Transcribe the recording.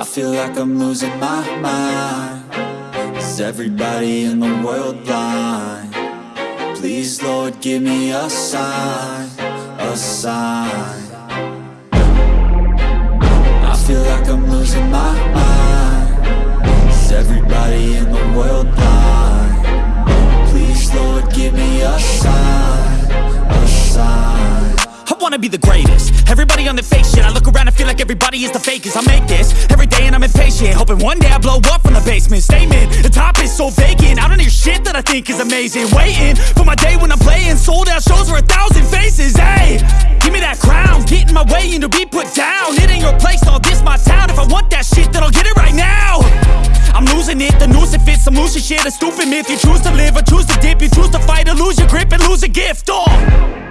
I feel like I'm losing my mind. Is everybody in the world blind? Please Lord give me a sign, a sign. I feel like I'm losing my mind. Is everybody in the world blind? Please Lord give me a sign, a sign. I wanna be the greatest. Everybody on the fake shit. I look around and feel like everybody is the fakest. I make this. Every I'm impatient Hoping one day I blow up from the basement. Statement, the top is so vacant. I don't hear shit that I think is amazing. Waiting for my day when I'm playing. Sold out shows for a thousand faces. Hey, give me that crown. Get in my way and to be put down. It ain't your place, all this my town. If I want that shit then I'll get it right now. I'm losing it, the noose it fits. Loose shit, a stupid myth. You choose to live or choose to dip. You choose to fight or lose your grip and lose a gift, oh